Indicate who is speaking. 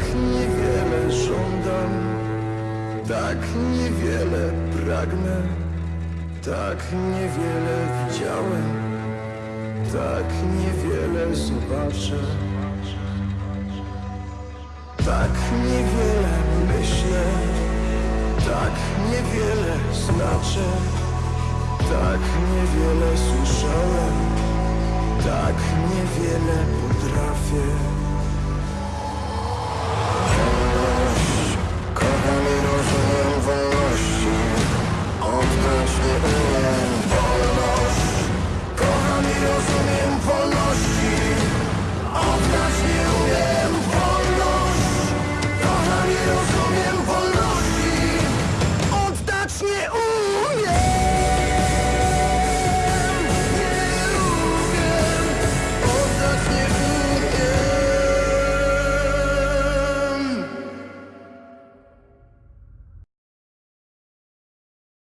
Speaker 1: Tak niewiele żądam, tak niewiele pragnę, tak niewiele widziałem, tak niewiele zobaczę. Tak niewiele myślę, tak niewiele znaczę, tak niewiele słyszałem, tak niewiele potrafię.